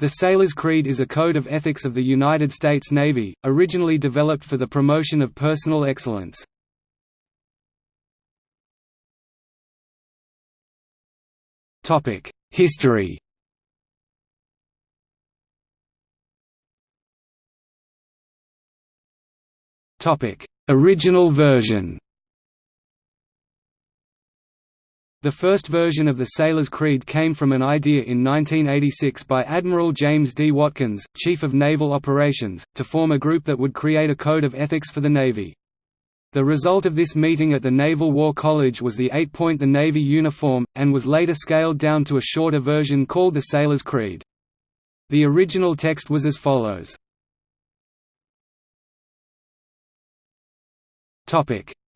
The Sailor's Creed is a code of ethics of the United States Navy, originally developed for the promotion of personal excellence. History Original version The first version of the Sailor's Creed came from an idea in 1986 by Admiral James D. Watkins, Chief of Naval Operations, to form a group that would create a code of ethics for the Navy. The result of this meeting at the Naval War College was the eight-point the Navy uniform, and was later scaled down to a shorter version called the Sailor's Creed. The original text was as follows.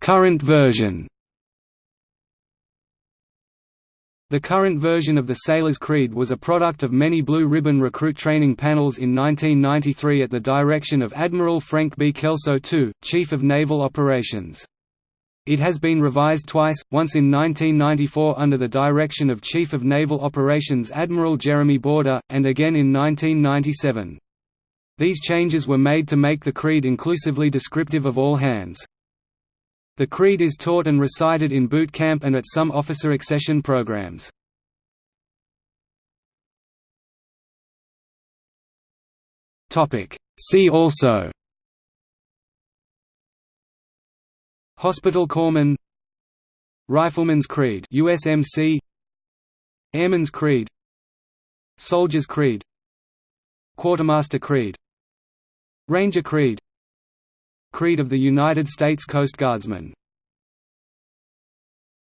Current version The current version of the Sailor's Creed was a product of many Blue Ribbon recruit training panels in 1993 at the direction of Admiral Frank B. Kelso II, Chief of Naval Operations. It has been revised twice, once in 1994 under the direction of Chief of Naval Operations Admiral Jeremy Boorda, and again in 1997. These changes were made to make the creed inclusively descriptive of all hands. The creed is taught and recited in boot camp and at some officer accession programs. See also. Hospital Corpsman. Rifleman's Creed. USMC Airman's Creed. Soldier's Creed. Quartermaster Creed. Ranger Creed Creed of the United States Coast Guardsmen